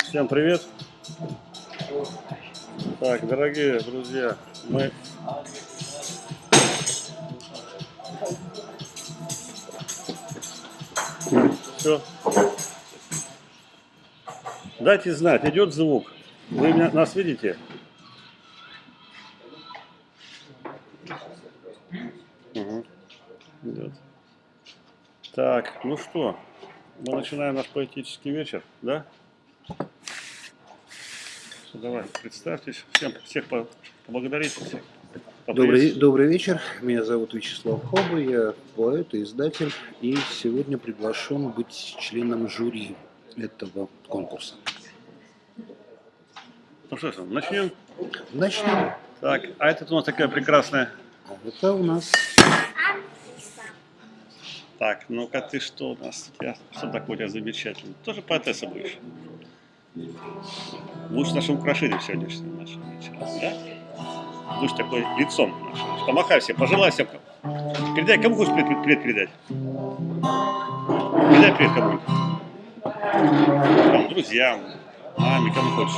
Всем привет! Так, дорогие друзья, мы все. Дайте знать, идет звук. Вы меня, нас видите? Угу. Идет. Так, ну что, мы начинаем наш поэтический вечер, да? Что, давай, представьтесь, всем, всех по- поблагодарите. Всех. Добрый, добрый вечер, меня зовут Вячеслав Хоба, я поэт и издатель, и сегодня приглашен быть членом жюри этого конкурса. Ну что ж, начнем. Начнем. Так, а это у нас такая прекрасная. А Это у нас Так, ну-ка ты что у нас? Тебя- что такое у тебя замечательно? Тоже поэтесса будешь? Будешь нашим украшением сегодняшнего нашего вечера, да? Будешь такой лицом нашим. Помахай всем, пожелай всем. Передай, кому хочешь привет, привет передать? Передай привет кому-нибудь. Там, друзьям, маме, кому хочешь.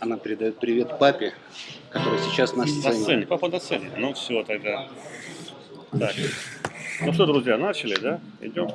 она передает привет папе, который сейчас на На сцене. сцене, папа на сцене. Ну все тогда. Так. Ну что, друзья, начали, да? Идем.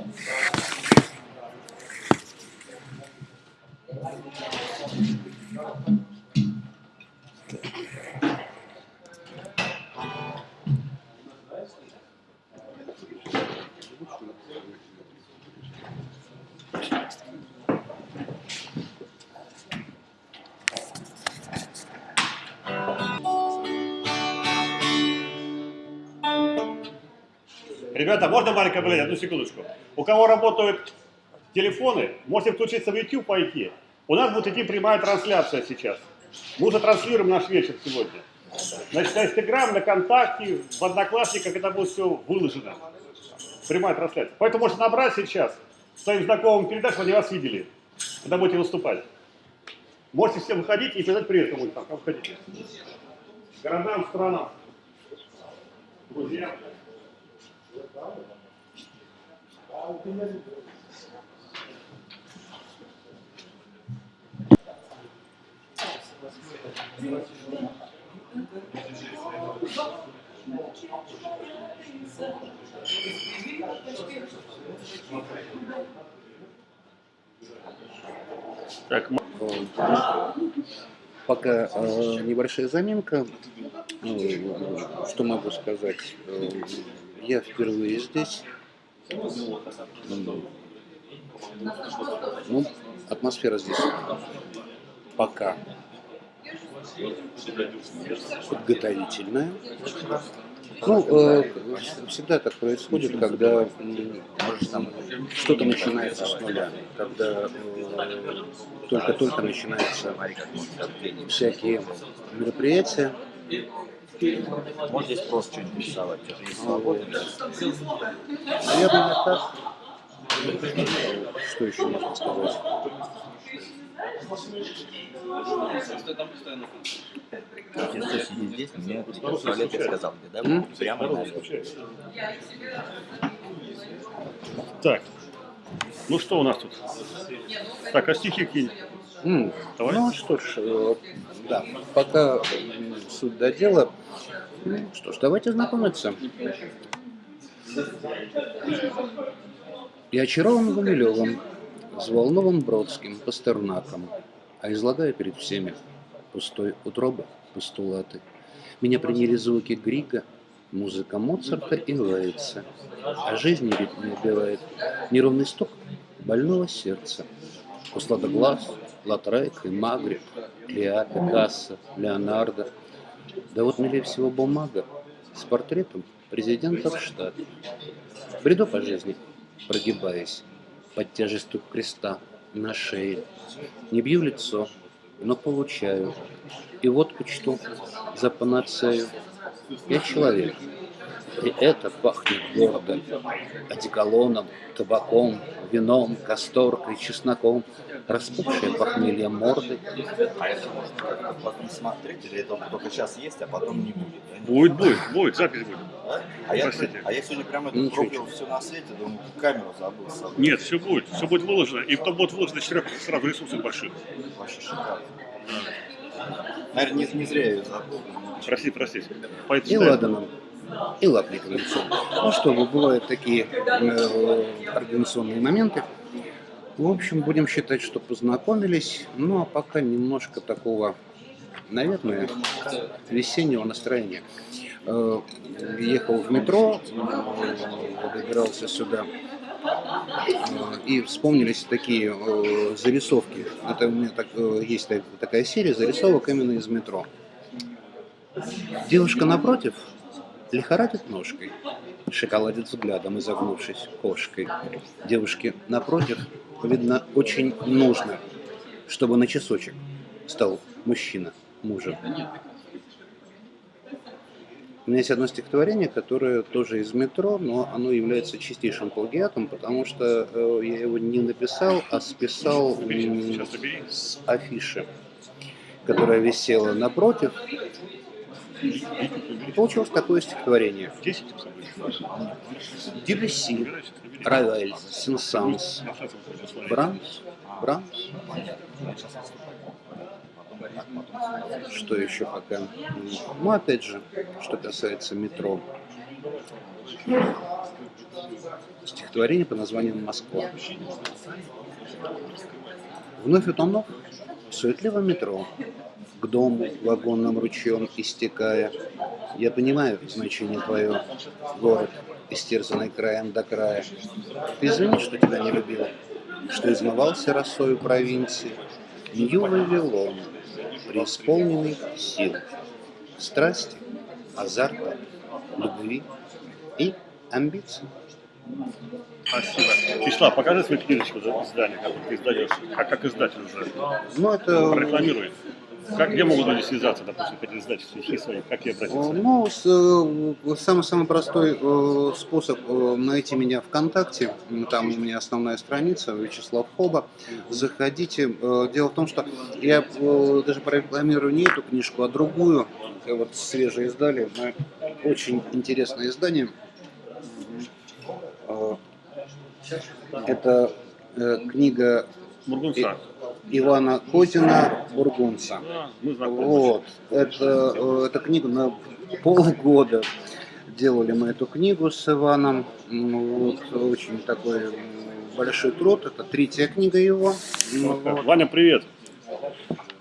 Ребята, можно маленькое блядь, одну секундочку. У кого работают телефоны, можете включиться в YouTube пойти. У нас будет идти прямая трансляция сейчас. Мы уже транслируем наш вечер сегодня. Значит, на Инстаграм, на ВКонтакте, в Одноклассниках это будет все выложено. Прямая трансляция. Поэтому можете набрать сейчас своим знакомым передать, чтобы они вас видели, когда будете выступать. Можете все выходить и передать привет кому-нибудь там, кому хотите. Городам, странам, друзьям. Так, Пока э, небольшая заминка. Э, что могу сказать? Э, я впервые здесь. Ну, атмосфера здесь пока подготовительная. Ну, э, всегда так происходит, когда что-то начинается с нуля, когда э, только-только начинаются всякие мероприятия. Вот здесь просто что-нибудь рисовать. Это не. Наверное, так. Что еще можно сказать? Если сидит здесь, мне туалет я сказал, где, да? Прямо скучает. Так, ну что у нас тут? Так, а стихи какие М, Давай. Ну что ж, э, да, пока суть до дела. Ну, Что ж, давайте знакомиться. Я очарован Гумилевым, взволнован Бродским, Пастернаком, а излагаю перед всеми пустой утробы постулаты. Меня приняли звуки Грига, музыка Моцарта и Лейца, а ведь не убивает неровный стук больного сердца. Услада глаз, Латрек и Магрит, Леа, Пикассо, Леонардо. Да вот милее всего бумага с портретом президента в штат. Бреду по жизни, прогибаясь под тяжестью креста на шее. Не бью лицо, но получаю. И вот почту за панацею. Я человек, и это пахнет гордо. Одеколоном, табаком, вином, касторкой, чесноком, распухшие похмельем морды. А это можно как-то потом смотреть, или это только сейчас есть, а потом не будет? да? Будет, будет, будет, запись будет. Да? А, я, а я сегодня прямо Ничего, это пробовал все на свете, думаю, камеру забыл с собой. Нет, все будет, все будет выложено, и потом будет выложено четырех сразу ресурсов больших. Вообще шикарно. Наверное, не, не зря я ее забыл. Прости, прости. Поэтому И читаем. И лапником. Ну что, бывают такие э, организационные моменты. В общем, будем считать, что познакомились. Ну, а пока немножко такого, наверное, весеннего настроения. Э, Ехал в метро, добирался сюда. Э, И вспомнились такие э, зарисовки. Это у меня так, есть так- такая серия зарисовок именно из метро. Девушка напротив лихорадит ножкой, шоколадит взглядом, изогнувшись кошкой. Девушке напротив, видно, очень нужно, чтобы на часочек стал мужчина мужем. У меня есть одно стихотворение, которое тоже из метро, но оно является чистейшим плагиатом, потому что э, я его не написал, а списал с афиши, которая висела напротив. И получилось такое стихотворение. 10 с собой. Дебюсси. Равель, Сен-Санс. Брамс, Брамс, что еще пока? Ну, опять же, что касается метро. Стихотворение по названию «Москва». Вновь утонув в суетливом метро, к дому вагонным ручьем истекая, я понимаю значение твое, город, истерзанный краем до края. Ты извини, что тебя не любил, что измывался росою провинции, Нью-Вавилон, преисполненный сил, страсти, азарта, любви и амбиций. Спасибо. Вячеслав, покажи свою книжечку за издание, как ты издаешь, как, как издатель уже. Ну, это Прорекламируй. Как, где могут люди связаться, допустим, хотят издать стихи свои, как я обратиться? Ну, с, э, самый-самый простой э, способ э, найти меня ВКонтакте. Там у меня основная страница, Вячеслав Хоба. Заходите. Э, Дело в том, что я э, даже прорекламирую не эту книжку, а другую. Э, Вот свежее издали. Очень интересное издание. Э, Это э, книга Бургунца. Ивана Козина «Бургунца». Да. Вот. Это, э, эта книга на полгода делали мы эту книгу с Иваном. М, Вот, очень такой большой труд. Это третья книга его. Ну, Вот. Ваня, привет.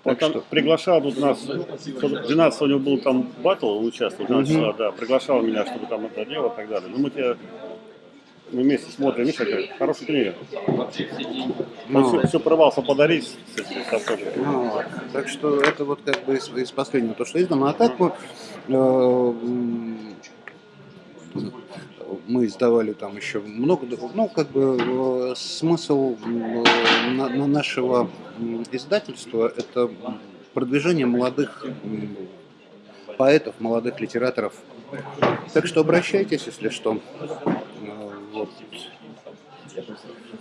Он Так там что? приглашал тут нас, 12 у него был там батл, он участвовал, 12 Мгм. числа, да, приглашал меня, чтобы там это делать и так далее. Ну, мы тебя мы вместе смотрим, видишь, какая хорошая книга. Ну, Он все, все порывался подарить, ну, вот. Так что это вот как бы из, из последнего то, что издано. А так мы, э, мы издавали там еще много, ну как бы э, смысл э, на- на нашего издательства это продвижение молодых поэтов, молодых литераторов. Так что обращайтесь, если что. Вот.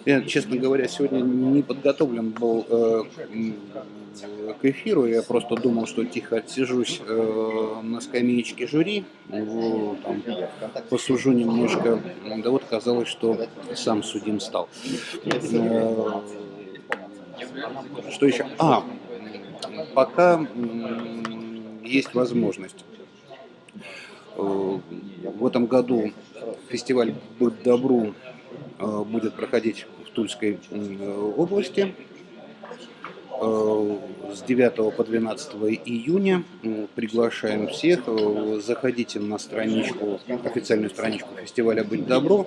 Я, честно говоря, сегодня не подготовлен был э, к эфиру. Я просто думал, что тихо отсижусь э, на скамеечке жюри, вот, там, посужу немножко. Да вот казалось, что сам судим стал. Э, Что еще? А, пока есть возможность. Э, В этом году фестиваль «Быть добру» э, будет проходить в Тульской э, области э, с 9 по 12 июня. Приглашаем всех. Заходите на страничку, официальную страничку фестиваля «Быть добро».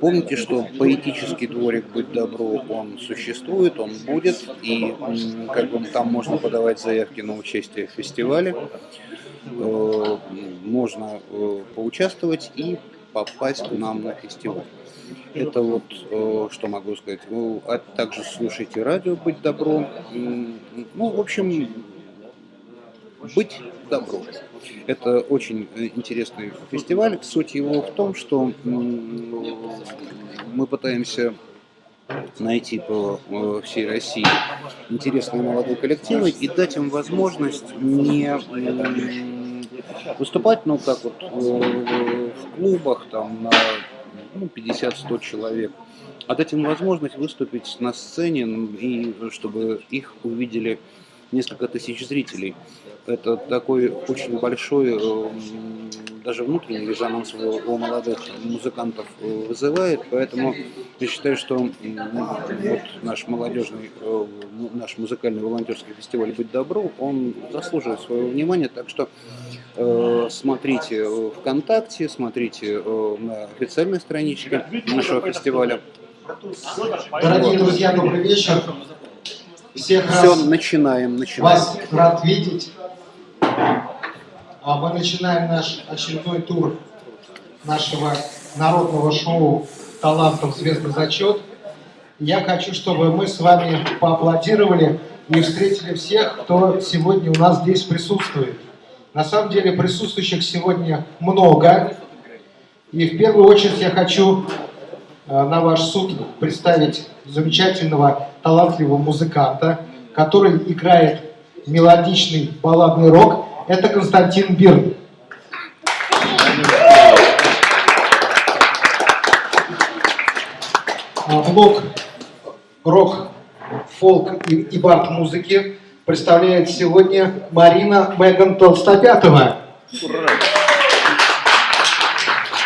Помните, что поэтический дворик «Быть добро» он существует, он будет, и как бы там можно подавать заявки на участие в фестивале. Можно поучаствовать и попасть к нам на фестиваль. Это вот э, что могу сказать. Ну, а также слушайте радио «Быть добро». М, Ну, в общем, «Быть добро». Это очень э, интересный фестиваль. Суть его в том, что мы пытаемся найти по э, всей России интересные молодые коллективы и дать им возможность не выступать, ну, как вот клубах, там, на ну, 50-100 человек, а дать им возможность выступить на сцене м, и чтобы их увидели несколько тысяч зрителей. Это такой очень большой, э, даже внутренний резонанс у, у молодых музыкантов э, вызывает, поэтому я считаю, что м, вот наш молодежный, э, ну, наш музыкальный волонтерский фестиваль «Быть добру», он заслуживает своего внимания, так что э, смотрите ВКонтакте, смотрите э, на официальной страничке нашего фестиваля. Дорогие друзья, добрый вечер. Всех Все, раз начинаем, начинаем. вас рад видеть. А Мы начинаем наш очередной тур нашего народного шоу «Талантов звездный зачет». Я хочу, чтобы мы с вами поаплодировали и встретили всех, кто сегодня у нас здесь присутствует. На самом деле присутствующих сегодня много. И в первую очередь я хочу э, на ваш суд представить замечательного, талантливого музыканта, который играет мелодичный балладный рок. Это Константин Бирн. А, Блок рок, фолк и, и бард музыки представляет сегодня Марина Меган Толстопятова.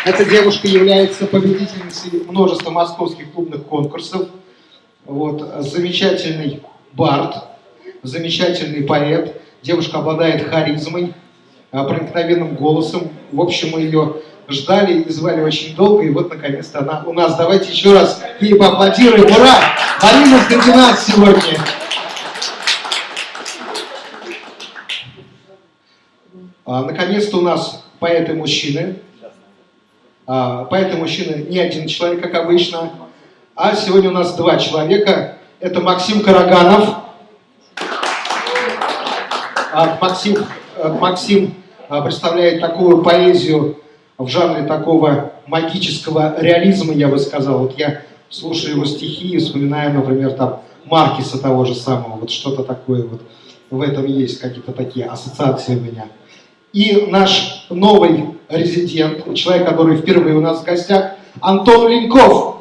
Эта девушка является победительницей множества московских клубных конкурсов. Вот, замечательный бард, замечательный поэт. Девушка обладает харизмой, а, проникновенным голосом. В общем, мы ее ждали и звали очень долго, и вот наконец-то она у нас. Давайте еще раз ей поаплодируем. Ура! Марина среди нас сегодня. А, Наконец-то у нас поэты-мужчины. А, Поэты-мужчины не один человек, как обычно, а сегодня у нас два человека. Это Максим Караганов. А, Максим, э, Максим а, представляет такую поэзию в жанре такого магического реализма, я бы сказал. Вот я слушаю его стихи и вспоминаю, например, там Маркиса того же самого, вот что-то такое вот в этом есть, какие-то такие ассоциации у меня. И наш новый резидент, человек, который впервые у нас в гостях, Антон Леньков.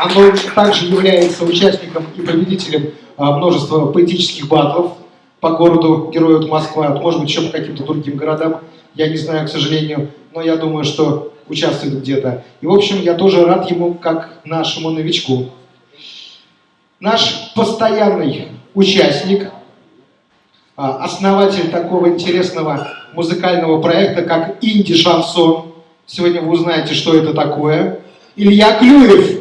Антон также является участником и победителем а, множества поэтических батлов по городу Героев Москва, может быть, еще по каким-то другим городам, я не знаю, к сожалению, но я думаю, что участвует где-то. И, в общем, я тоже рад ему, как нашему новичку. Наш постоянный участник, а, основатель такого интересного музыкального проекта, как «Инди-шансон». Сегодня вы узнаете, что это такое. Илья Клюев.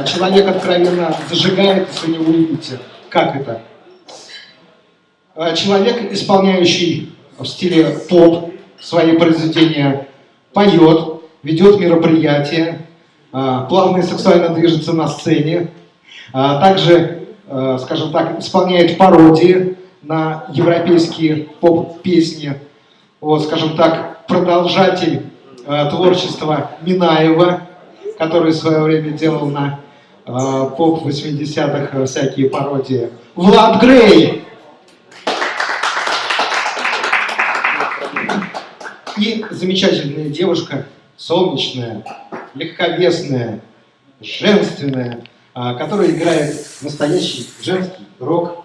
Человек откровенно зажигает, если не увидите, как это. А, Человек, исполняющий в стиле поп свои произведения, поет, ведет мероприятия, а, плавно и сексуально движется на сцене, а, также, скажем так, исполняет пародии на европейские поп-песни, вот, скажем так, продолжатель творчества Минаева, который в свое время делал на э, поп 80-х всякие пародии. Влад Грей! И замечательная девушка, солнечная, легковесная, женственная, а, которая играет настоящий женский рок.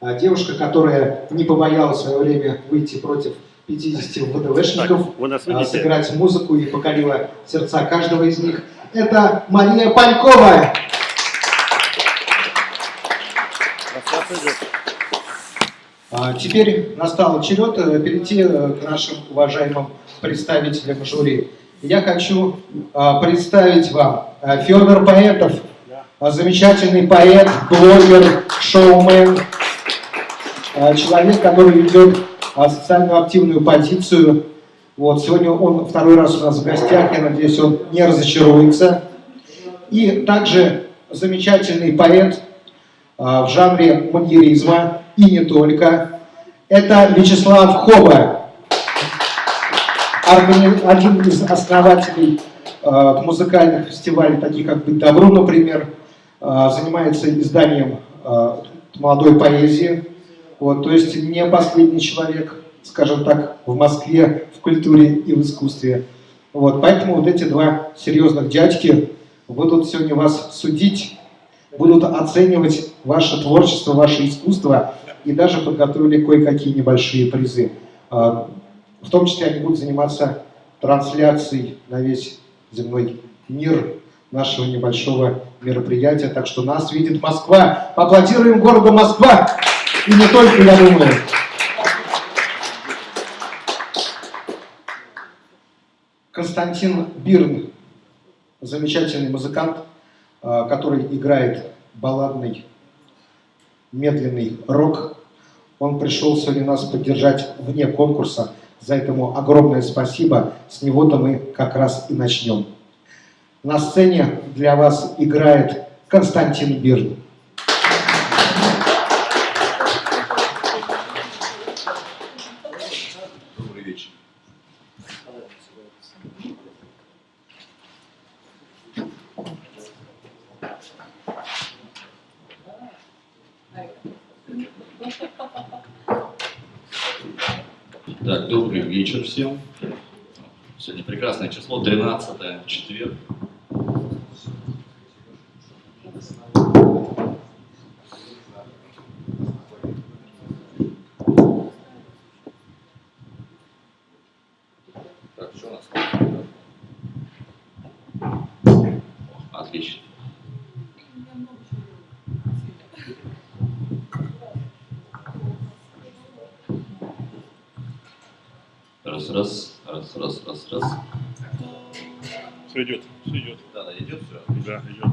А, Девушка, которая не побоялась в свое время выйти против 50 ВДВшников, Так, а, сыграть музыку и покорила сердца каждого из них. Это Мария Панькова. А, Теперь настал черед э, перейти э, к нашим уважаемым представителям жюри. Я хочу а, представить вам а, Федор Поэтов, замечательный поэт, блогер, шоумен, человек, который ведет социально активную позицию. Вот, сегодня он второй раз у нас в гостях, я надеюсь, он не разочаруется. И также замечательный поэт а, в жанре маньеризма и не только. Это Вячеслав Хоба. один из основателей э, музыкальных фестивалей, таких как «Быть добру», например, э, занимается изданием э, молодой поэзии. Вот, то есть не последний человек, скажем так, в Москве в культуре и в искусстве. Вот, поэтому вот эти два серьезных дядьки будут сегодня вас судить, будут оценивать ваше творчество, ваше искусство и даже подготовили кое-какие небольшие призы. А, В том числе они будут заниматься трансляцией на весь земной мир нашего небольшого мероприятия. Так что нас видит Москва. Поаплодируем городу Москва. И не только, я думаю. Константин Бирн, замечательный музыкант, а, который играет балладный медленный рок. Он пришел сегодня нас поддержать вне конкурса. За этому огромное спасибо. С него-то мы как раз и начнем. На сцене для вас играет Константин Бирн. Добрый вечер. Так, добрый вечер всем. Сегодня прекрасное число, 13 четверг. Так, что у нас? О, Отлично. Раз, раз, раз, раз, раз, раз. Все идет, все идет. Да, да, идет все. Да, идет.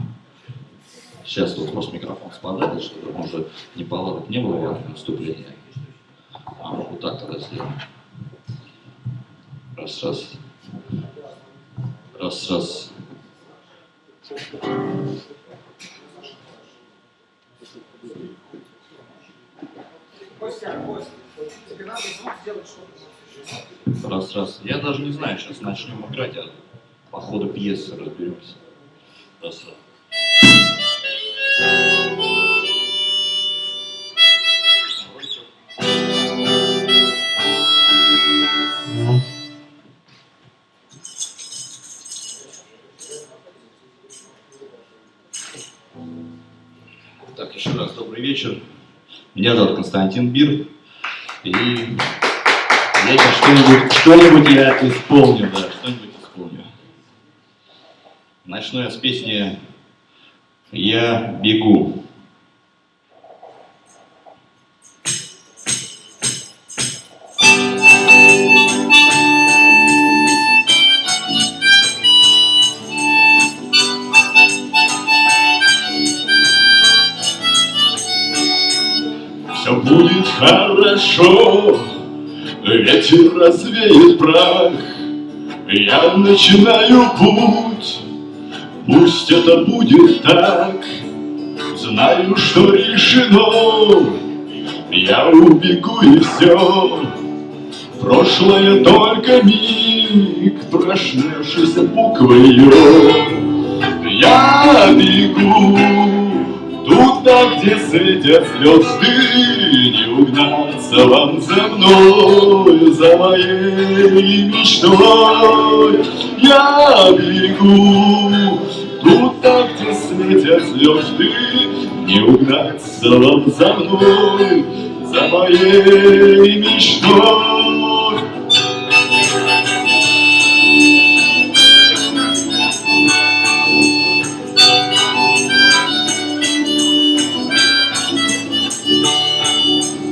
Сейчас тут просто микрофон спадает, чтобы уже не неполадок не было выступления. А, вот так тогда сделаем. Раз, раз. Раз, раз. Раз, раз. Я даже не знаю, сейчас начнем играть, а по ходу пьесы разберемся. Раз, раз. Так, еще раз добрый вечер. Меня зовут Константин Бир. И я что-нибудь, что-нибудь я исполню, да, что-нибудь исполню. Начну я с песни «Я бегу». Все будет хорошо, ветер развеет прах. Я начинаю путь, пусть это будет так. Знаю, что решено, я убегу и все. Прошлое только миг, прошневшийся буквою. Я бегу туда, где светят звезды, не угнаться вам за мной, за моей мечтой. Я бегу туда, где светят звезды, не угнаться вам за мной, за моей мечтой.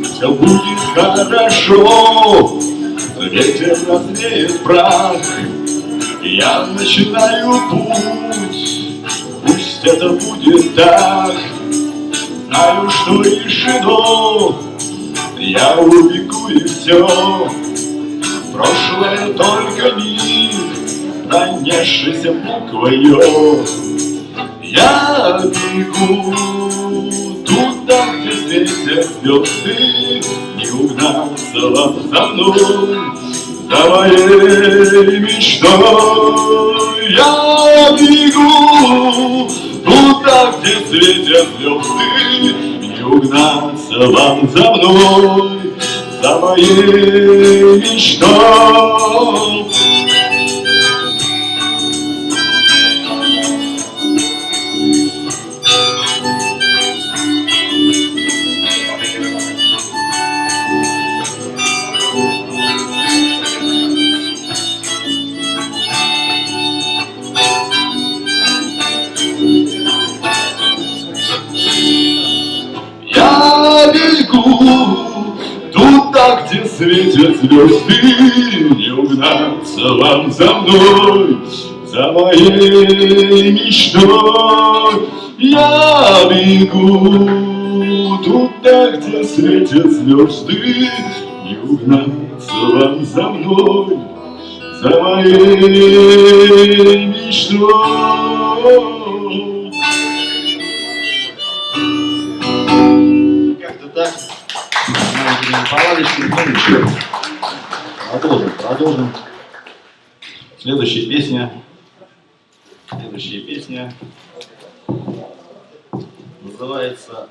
Все будет хорошо, ветер развеет прах. Я начинаю путь, пусть это будет так. Знаю, что решено, я убегу и все. Прошлое только миг, пронесшийся буквою. Я бегу туда, где светят звезды, Не угнаться вам за мной, за моей мечтой я бегу Туда, где светят звезды Не угнаться вам за мной За моей мечтой звезды, Не угнаться вам за мной, за моей мечтой. Я бегу туда, где светят звезды, Не угнаться вам за мной, за моей мечтой. Как-то так. Палочками, ну ничего. Продолжим, продолжим. Следующая песня. Следующая песня называется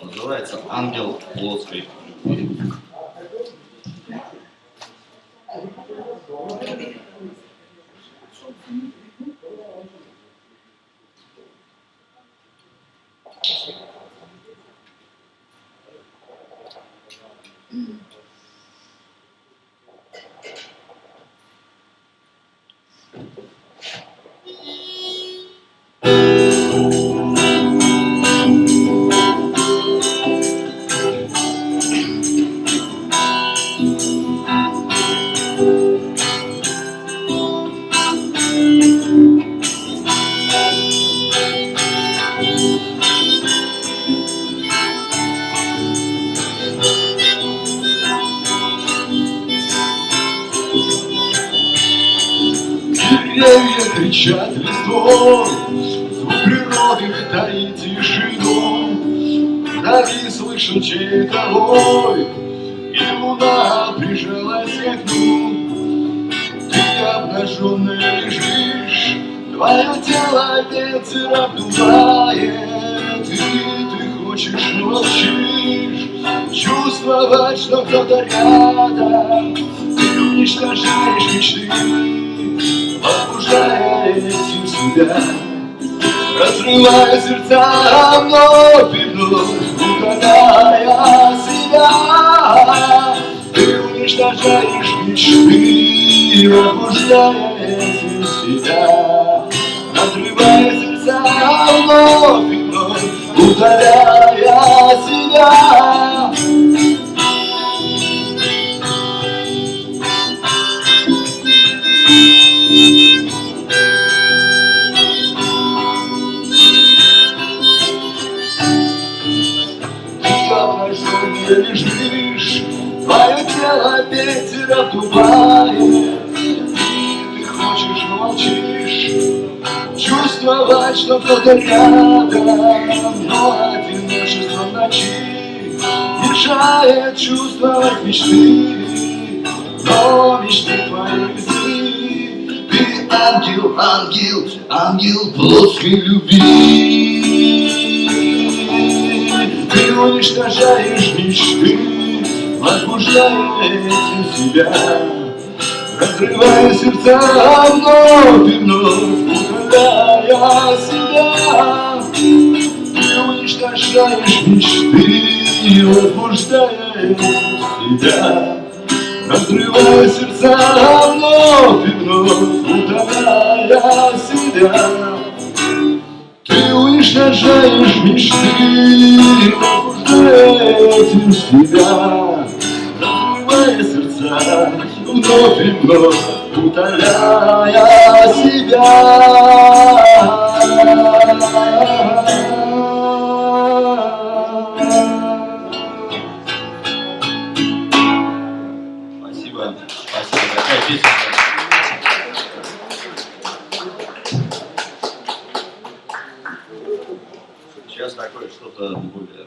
называется Ангел плоской любви. Твое тело ветер обдувает, И ты хочешь, молчишь, Чувствовать, что кто-то рядом, Ты уничтожаешь мечты, Погружая этим себя. Разрывая сердца вновь и вновь Удаляя себя. Ты уничтожаешь мечты Пробуждая этим себя сердца вновь и вновь Удаляя себя обнаженный Чувствовать, что кто-то рядом, Но одиночество ночи Мешает чувствовать мечты, Но мечты твои близки. Ты ангел, ангел, ангел плоской любви. Ты уничтожаешь мечты, возбуждая этим себя, Разрывая сердца вновь и вновь, удаляя себя. Ты уничтожаешь мечты, возбуждая себя, Разрывая сердца вновь и вновь, удаляя себя. Ты уничтожаешь мечты, пробуждая этим себя, Разрывая сердца вновь и вновь, утоляя себя. Спасибо, спасибо. Какая песня? Сейчас такое что-то более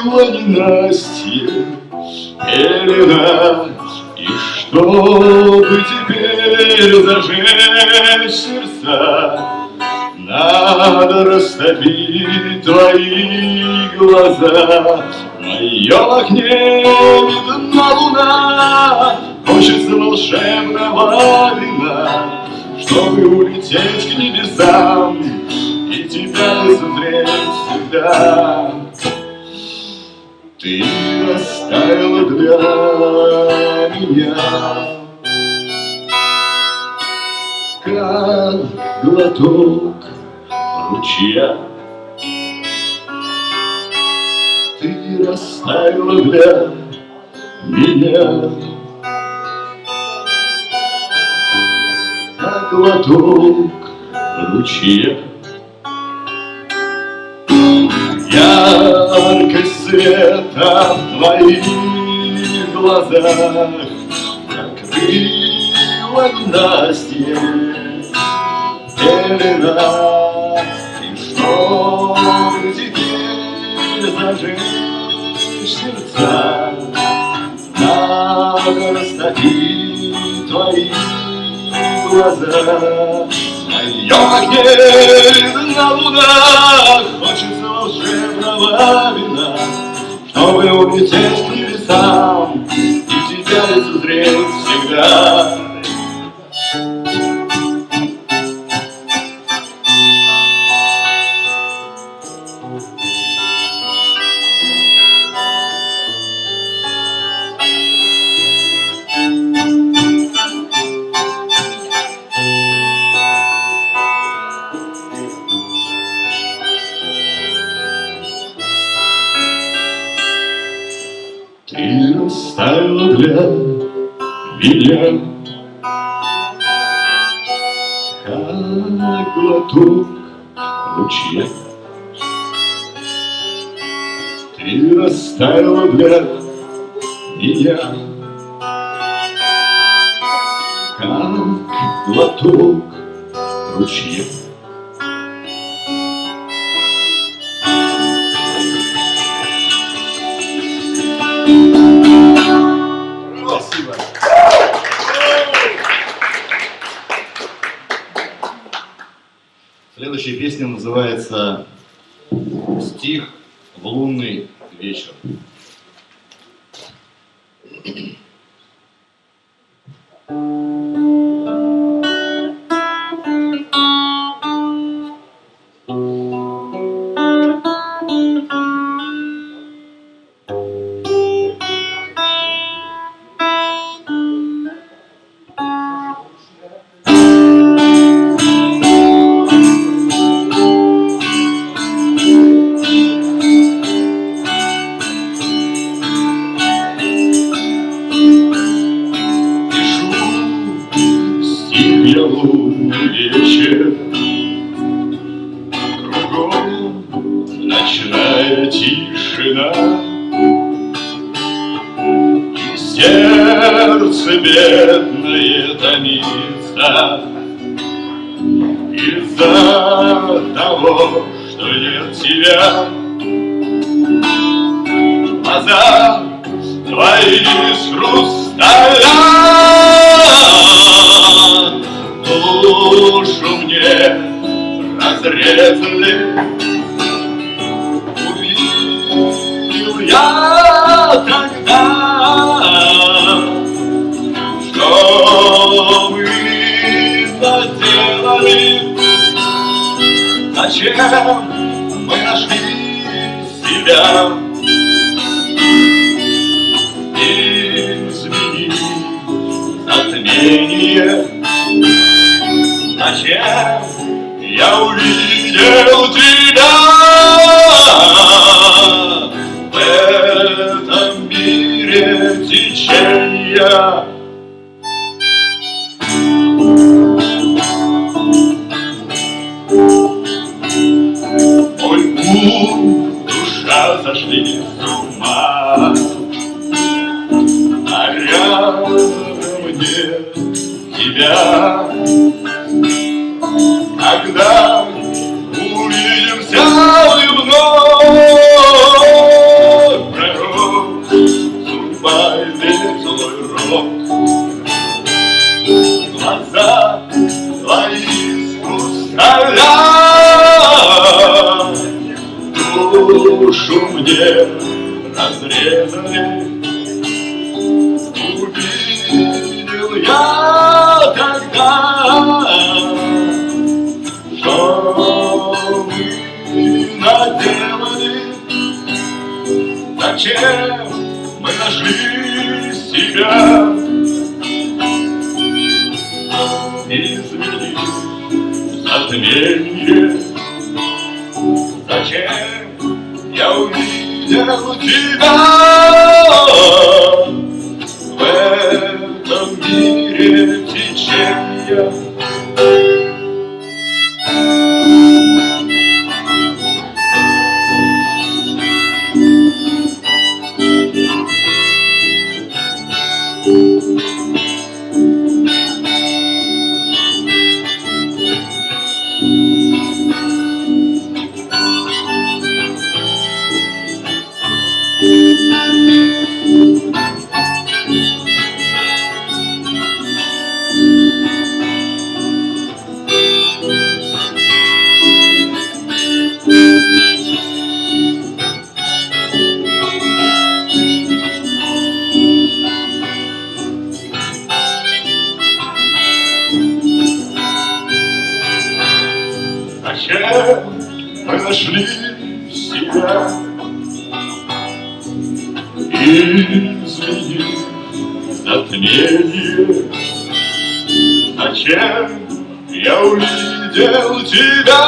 Закрыла ненастье пелена И чтобы теперь зажечь сердца Надо растопить твои глаза? В моем окне видна луна Хочется волшебного вина чтобы улететь к небесам И тебя лицезреть всегда Ты оставила для меня. Как глоток ручья. Ты растаяла для меня. Как глоток ручья. Яркость света в твоих глазах Закрыла ненастье пелена И чтобы теперь зажечь сердца? Надо растопить твои глаза. В моем огне на лунах Хочется волшебного вина Чтобы улететь Ты растаяла для меня Как глоток ручья Спасибо. Следующая песня называется «Стих в лунный томится Из-за того, что нет тебя. Глаза твои из хрусталя Душу мне разрезали Мы нашли себя? Измени затмение Зачем я увидел тебя увидел тебя Мы нашли себя Измени затмение. Зачем я увидел тебя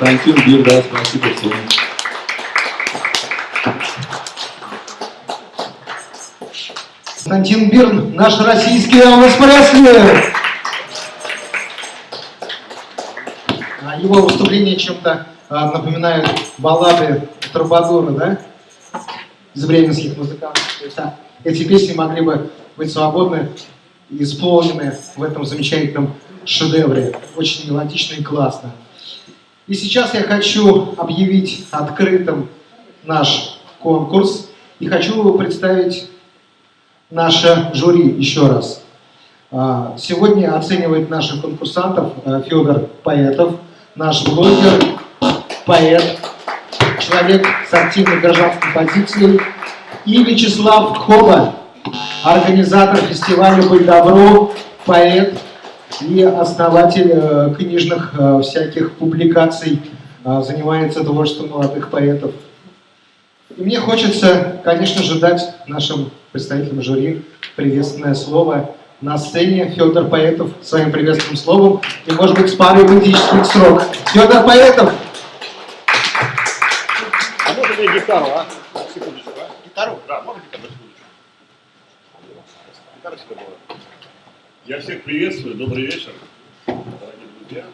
Константин Бир, да, спасибо всем. Константин Бирн, наш российский Элвис Пресли. А Его выступление чем-то а, напоминает баллады Трубадура, да? Из бременских музыкантов. То есть, а, эти песни могли бы быть свободны и исполнены в этом замечательном шедевре. Очень мелодично и классно. И сейчас я хочу объявить открытым наш конкурс и хочу представить наше жюри еще раз. А, Сегодня оценивает наших конкурсантов э, Федор Поэтов, наш блогер, поэт, человек с активной гражданской позицией, и Вячеслав Хоба, организатор фестиваля «Быть добру», поэт и основатель э, книжных э, всяких публикаций, э, занимается творчеством молодых поэтов. И мне хочется, конечно же, дать нашим представителям жюри приветственное слово на сцене Федор Поэтов своим приветственным словом и, может быть, с парой поэтических строк. Федор Поэтов! А можно мне гитару, а? Секундочку, а? Гитару? Да, можно гитару, секундочку. Гитара сюда была. Я всех приветствую, добрый вечер, дорогие друзья.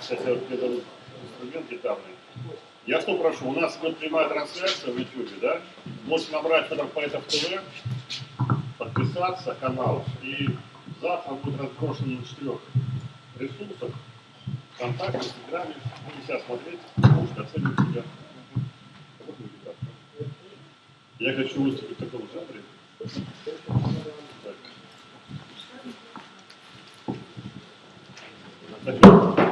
Сейчас я вот дадут инструмент гитарный. Я что прошу, у нас будет прямая трансляция в YouTube, да? Можете набрать Федор Поэтов ТВ, подписаться канал, и завтра будет разброшен на четырех ресурсах, ВКонтакте, в Телеграме, будете себя смотреть, можете оценивать себя. Я хочу выступить в таком жанре. Так.